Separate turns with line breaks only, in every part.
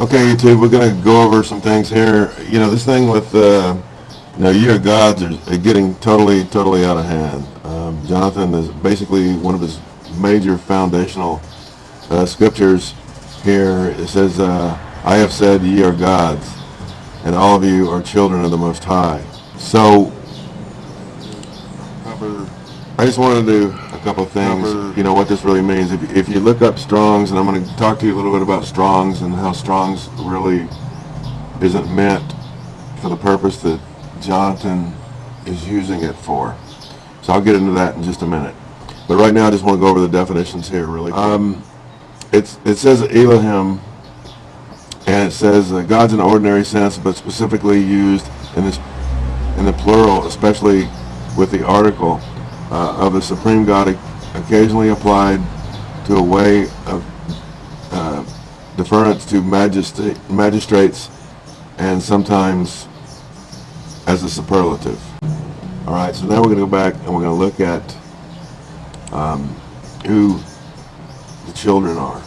Okay, YouTube, we're gonna go over some things here. You know, this thing with, uh, you know, you are gods are getting totally, totally out of hand. Um, Jonathan is basically one of his major foundational uh, scriptures here. It says, uh, I have said ye are gods, and all of you are children of the Most High. So, I just wanted to a couple things, you know, what this really means. If, if you look up Strong's, and I'm going to talk to you a little bit about Strong's and how Strong's really isn't meant for the purpose that Jonathan is using it for. So I'll get into that in just a minute. But right now I just want to go over the definitions here really quick. Um, it's, it says Elohim, and it says uh, God's in the ordinary sense, but specifically used in this in the plural, especially with the article uh, of the Supreme God occasionally applied to a way of uh, deference to magistrates and sometimes as a superlative. All right, so now we're going to go back and we're going to look at um, who the children are.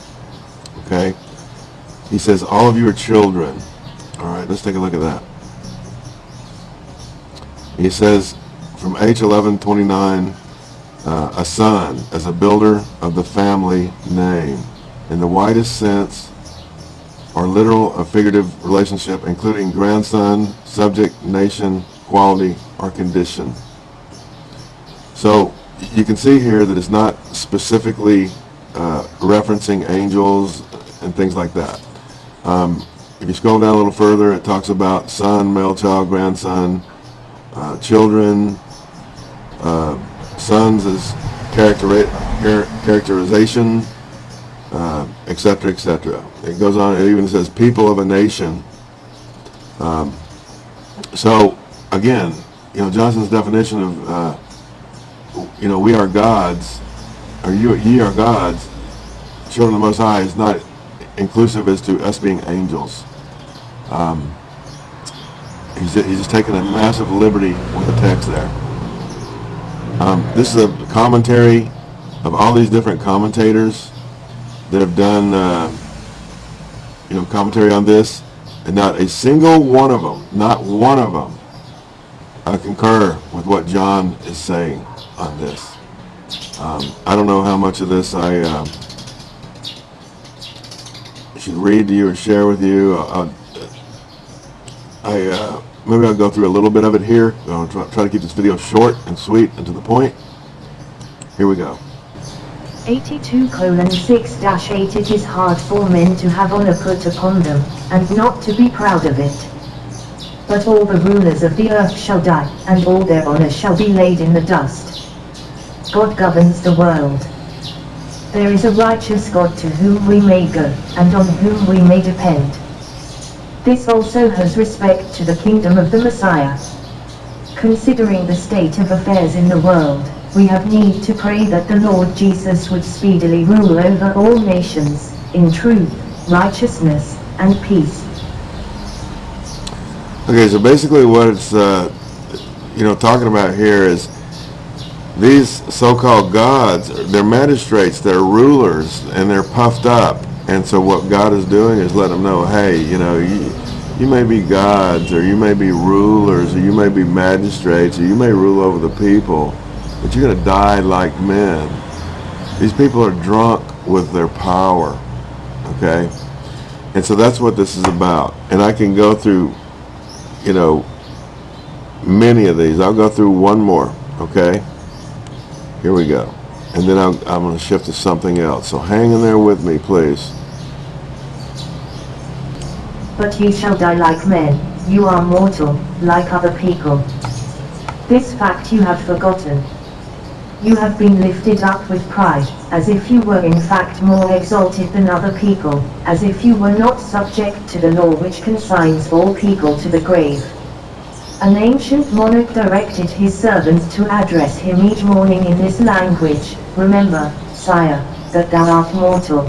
Okay? He says, all of you are children. All right, let's take a look at that. He says, from H1129, uh, a son as a builder of the family name. In the widest sense, or literal or figurative relationship, including grandson, subject, nation, quality, or condition. So you can see here that it's not specifically uh, referencing angels and things like that. Um, if you scroll down a little further, it talks about son, male child, grandson, uh, children, uh, sons as character, characterization, etc., uh, etc. Et it goes on, it even says people of a nation. Um, so, again, you know, Johnson's definition of, uh, you know, we are gods, or you, ye are gods, children of the Most High, is not inclusive as to us being angels. Um, he's, he's just taking a massive liberty with the text there. Um, this is a commentary of all these different commentators that have done, uh, you know, commentary on this, and not a single one of them, not one of them, I concur with what John is saying on this. Um, I don't know how much of this I uh, should read to you or share with you. I, I uh, maybe I'll go through a little bit of it here. I'll try, try to keep this video short and sweet and to the point. Here we go.
82 colon 6 dash 8 It is hard for men to have honor put upon them, and not to be proud of it. But all the rulers of the earth shall die, and all their honor shall be laid in the dust. God governs the world. There is a righteous God to whom we may go, and on whom we may depend. This also has respect to the kingdom of the Messiah. Considering the state of affairs in the world, we have need to pray that the Lord Jesus would speedily rule over all nations, in truth, righteousness, and peace.
Okay, so basically what it's, uh, you know, talking about here is these so-called gods, they're magistrates, they're rulers, and they're puffed up. And so what God is doing is letting them know, hey, you know, you, you may be gods, or you may be rulers, or you may be magistrates, or you may rule over the people, but you're going to die like men. These people are drunk with their power, okay? And so that's what this is about. And I can go through, you know, many of these. I'll go through one more, okay? Here we go. And then I'm, I'm going to shift to something else. So hang in there with me, please.
But ye shall die like men, you are mortal, like other people. This fact you have forgotten. You have been lifted up with pride, as if you were in fact more exalted than other people, as if you were not subject to the law which consigns all people to the grave. An ancient monarch directed his servants to address him each morning in this language, Remember, sire, that thou art mortal,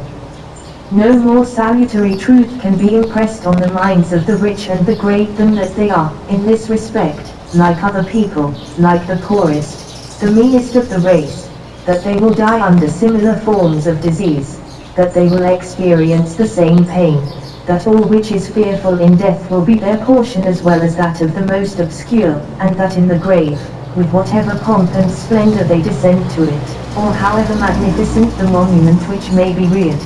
no more salutary truth can be impressed on the minds of the rich and the great than that they are, in this respect, like other people, like the poorest, the meanest of the race, that they will die under similar forms of disease, that they will experience the same pain, that all which is fearful in death will be their portion as well as that of the most obscure, and that in the grave, with whatever pomp and splendor they descend to it, or however magnificent the monument which may be reared,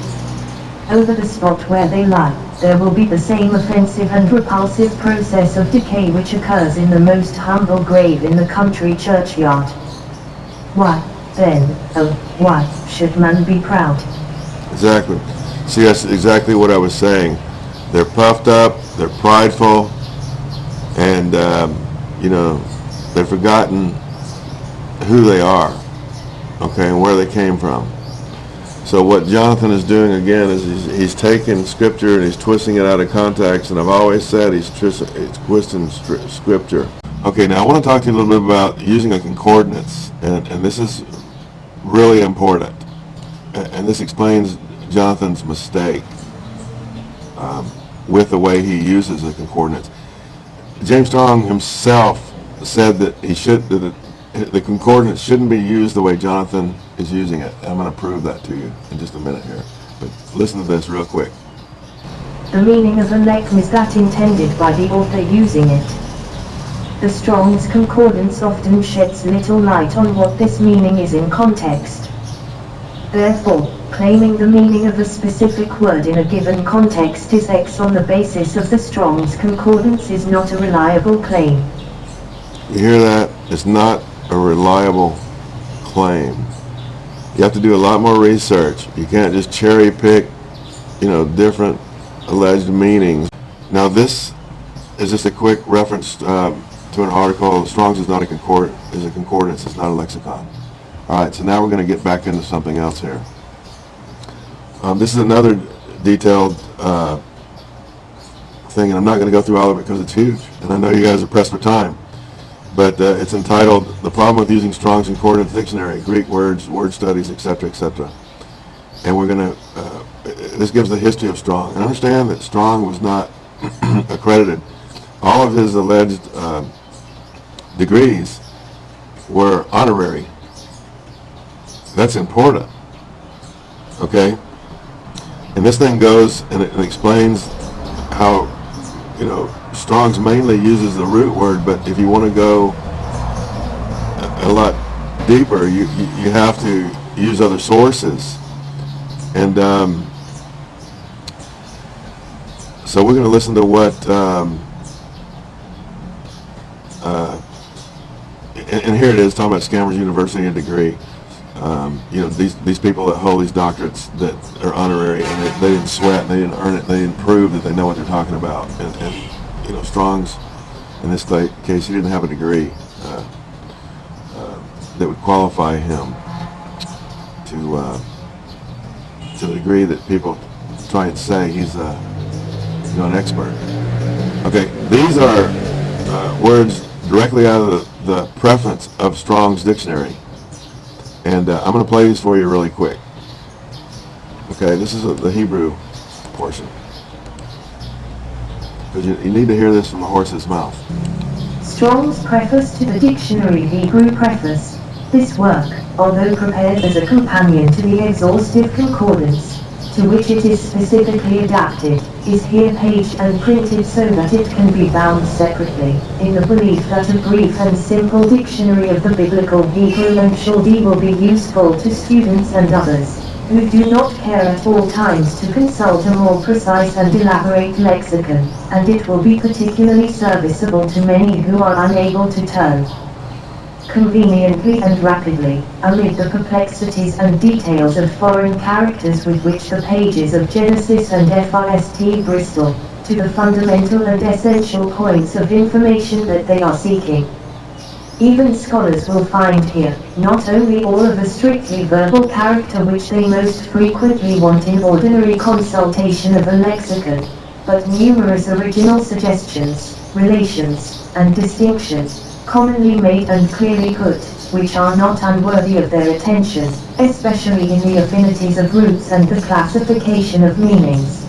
over the spot where they lie, there will be the same offensive and repulsive process of decay which occurs in the most humble grave in the country churchyard. Why, then, oh, why should man be proud?
Exactly. See, that's exactly what I was saying. They're puffed up, they're prideful, and, um, you know, they've forgotten who they are, okay, and where they came from. So what Jonathan is doing again is he's, he's taking scripture and he's twisting it out of context, and I've always said he's, he's twisting scripture. Okay, now I want to talk to you a little bit about using a concordance, and, and this is really important. A- And this explains Jonathan's mistake um, with the way he uses the concordance. James Strong himself said that he should that the, concordance shouldn't be used the way Jonathan is using it. I'm going to prove that to you in just a minute here. But listen to this real quick.
The meaning of elect is that intended by the author using it. The Strong's Concordance often sheds little light on what this meaning is in context. Therefore, claiming the meaning of a specific word in a given context is X on the basis of the Strong's Concordance is not a reliable claim.
You hear that? It's not a reliable claim. You have to do a lot more research. You can't just cherry pick, you know, different alleged meanings. Now this is just a quick reference um, to an article. Strong's is not a concord is a concordance. It's not a lexicon. All right. So now we're going to get back into something else here. Um, this is another detailed uh, thing, and I'm not going to go through all of it because it's huge, and I know you guys are pressed for time but uh, it's entitled "The Problem with Using Strong's Concordance Dictionary: Greek Words, Word Studies, Etc., Etc." And we're going to. Uh, this gives the history of Strong. And understand that Strong was not accredited. All of his alleged uh, degrees were honorary. That's important. Okay. And this thing goes and it, it explains how, you know, Strong's mainly uses the root word, but if you want to go a, lot deeper, you, you, have to use other sources. And um, so we're going to listen to what, um, uh, and, and here it is talking about Scammers University and degree. Um, you know, these, these people that hold these doctorates that are honorary and they, they didn't sweat, they didn't earn it, they didn't prove that they know what they're talking about. And, and you know, Strong's, in this case, he didn't have a degree uh, uh, that would qualify him to uh, to the degree that people try and say he's a you know an expert. Okay, these are uh, words directly out of the, the preface of Strong's dictionary, and uh, I'm going to play these for you really quick. Okay, this is uh, the Hebrew portion. Because you, you need to hear this from a horse's mouth.
Strong's Preface to the Dictionary Hebrew Preface. This work, although prepared as a companion to the exhaustive concordance, to which it is specifically adapted, is here paged and printed so that it can be bound separately, in the belief that a brief and simple dictionary of the biblical Hebrew and Chaldee will be useful to students and others who do not care at all times to consult a more precise and elaborate lexicon, and it will be particularly serviceable to many who are unable to turn conveniently and rapidly, amid the perplexities and details of foreign characters with which the pages of Gesenius and Fürst Bristol, to the fundamental and essential points of information that they are seeking. Even scholars will find here, not only all of the strictly verbal character which they most frequently want in ordinary consultation of a lexicon, but numerous original suggestions, relations, and distinctions, commonly made and clearly put, which are not unworthy of their attention, especially in the affinities of roots and the classification of meanings.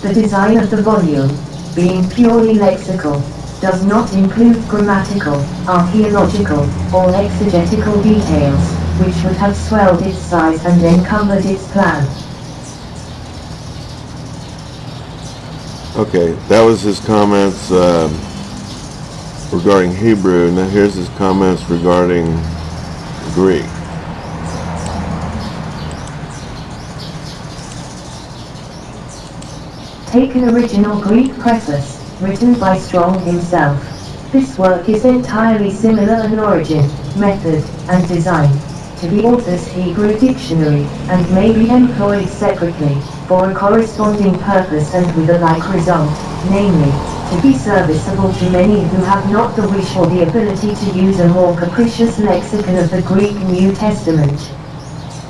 The design of the volume, being purely lexical, does not include grammatical, archaeological, or exegetical details, which would have swelled its size and encumbered its plan.
Okay, that was his comments um, regarding Hebrew. Now here's his comments regarding Greek.
Take an original Greek preface, written by Strong himself. This work is entirely similar in origin, method, and design to the author's Hebrew dictionary, and may be employed separately, for a corresponding purpose and with a like result, namely, to be serviceable to many who have not the wish or the ability to use a more capricious lexicon of the Greek New Testament.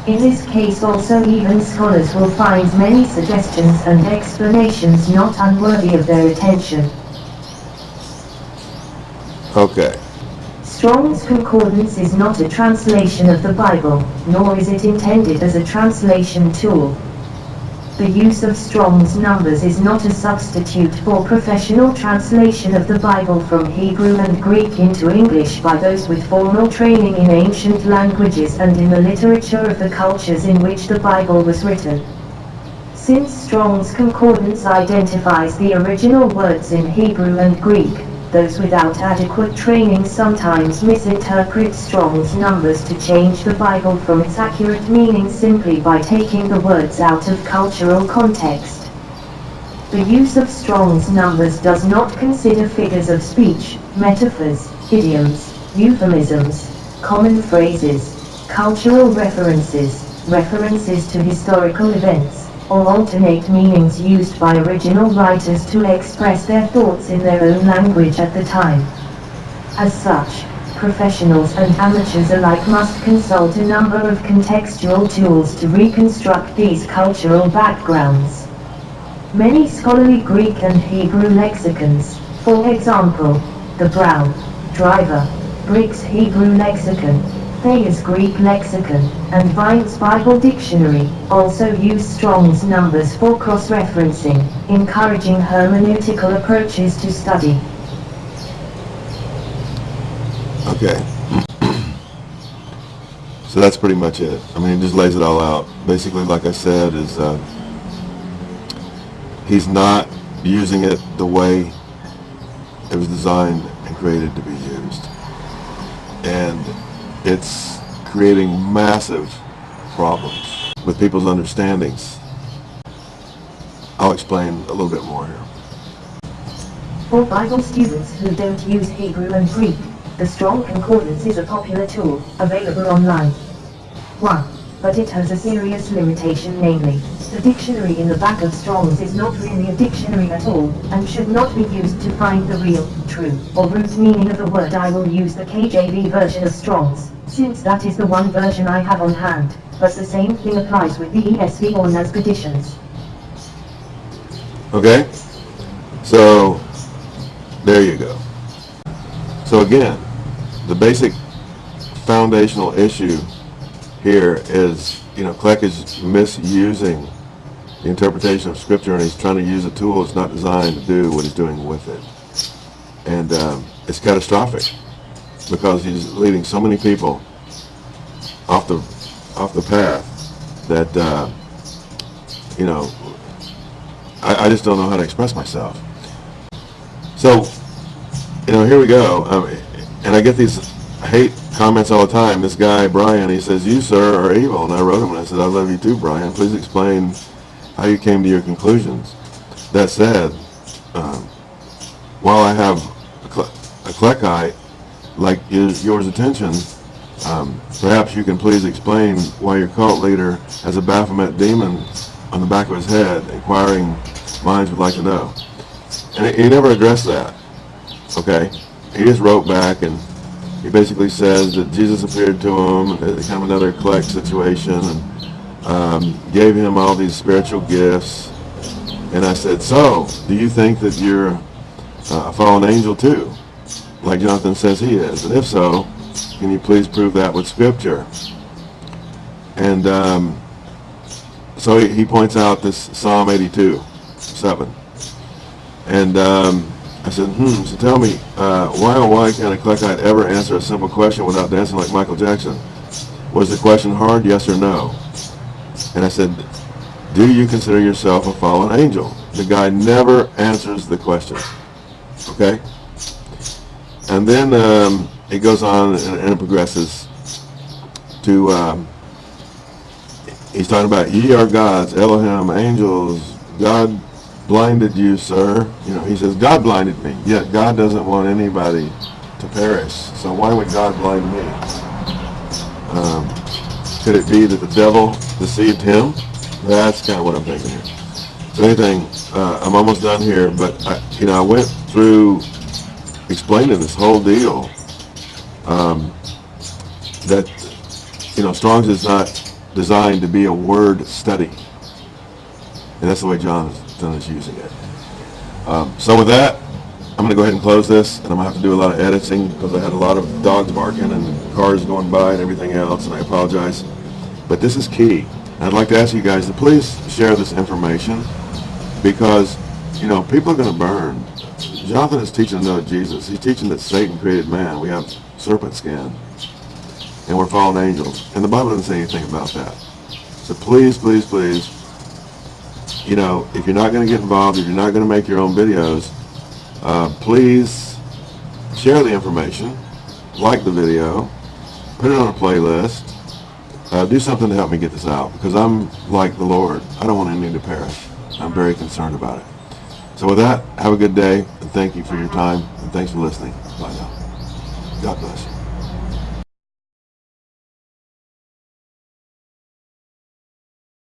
In this case also even scholars will find many suggestions and explanations not unworthy of their attention.
Okay,
Strong's Concordance is not a translation of the Bible, nor is it intended as a translation tool. The use of Strong's numbers is not a substitute for professional translation of the Bible from Hebrew and Greek into English by those with formal training in ancient languages and in the literature of the cultures in which the Bible was written. Since Strong's Concordance identifies the original words in Hebrew and Greek, those without adequate training sometimes misinterpret Strong's numbers to change the Bible from its accurate meaning simply by taking the words out of cultural context. The use of Strong's numbers does not consider figures of speech, metaphors, idioms, euphemisms, common phrases, cultural references, references to historical events, or alternate meanings used by original writers to express their thoughts in their own language at the time. As such, professionals and amateurs alike must consult a number of contextual tools to reconstruct these cultural backgrounds. Many scholarly Greek and Hebrew lexicons, for example, the Brown, Driver, Briggs Hebrew Lexicon, Thayer's Greek Lexicon, and Vine's Bible Dictionary, also use Strong's numbers for cross-referencing, encouraging hermeneutical approaches to study.
okay. So that's pretty much it. I mean, he just lays it all out. Basically, like I said, is uh, he's not using it the way it was designed and created to be used. And it's creating massive problems with people's understandings. I'll explain a little bit more here.
For Bible students who don't use Hebrew and Greek, the Strong Concordance is a popular tool, available online. 1. But it has a serious limitation namely, the dictionary in the back of Strong's is not really a dictionary at all, and should not be used to find the real, true, or root meaning of the word I will use the KJV version of Strong's, since that is the one version I have on hand, but the same thing applies with the ESV or NASB editions.
Okay? So, there you go. So again, the basic foundational issue here is, you know, Kleck is misusing the interpretation of Scripture and he's trying to use a tool that's not designed to do what he's doing with it. And um, it's catastrophic because he's leading so many people off the off the path that uh, you know I, I just don't know how to express myself. So you know, here we go. Um, and I get these hate comments all the time. This guy, Brian, he says, you, sir, are evil. And I wrote him and I said, I love you too, Brian. Please explain how you came to your conclusions. That said, um, while I have a, Cle- Kleckite like yours, yours attention, um, perhaps you can please explain why your cult leader has a Baphomet demon on the back of his head. Inquiring minds would like to know. And he never addressed that. Okay? He just wrote back and he basically says that Jesus appeared to him, it's kind of another collect situation, and um, gave him all these spiritual gifts. And I said, so, do you think that you're uh, a fallen angel too? Like Jonathan says he is. And if so, can you please prove that with scripture? And um, so he, he points out this Psalm 82, 7. And um, I said, hmm, so tell me, uh, why oh why can a Kleckite ever answer a simple question without dancing like Michael Jackson? Was the question hard, yes or no? And I said, do you consider yourself a fallen angel? the guy never answers the question. Okay? And then um, it goes on and, and it progresses to, um, he's talking about, ye are gods, Elohim, angels, God blinded you, sir. You know, he says, God blinded me. Yet God doesn't want anybody to perish. So why would God blind me? Um, could it be that the devil deceived him? That's kind of what I'm thinking here. So anything, uh, I'm almost done here, but I, you know, I went through explaining this whole deal. Um, that you know, Strong's is not designed to be a word study, and that's the way John is using it. Um, so with that, I'm going to go ahead and close this, and I'm going to have to do a lot of editing because I had a lot of dogs barking and cars going by and everything else, and I apologize. But this is key. I'd like to ask you guys to please share this information because, you know, people are going to burn. Jonathan is teaching know Jesus. He's teaching that Satan created man. We have serpent skin. And we're fallen angels. And the Bible doesn't say anything about that. So please, please, please, you know, if you're not going to get involved, if you're not going to make your own videos, uh, please share the information, like the video, put it on a playlist, uh, do something to help me get this out because I'm like the Lord. I don't want any to perish. I'm very concerned about it. So with that, have a good day and thank you for your time and thanks for listening. Bye now. God bless you.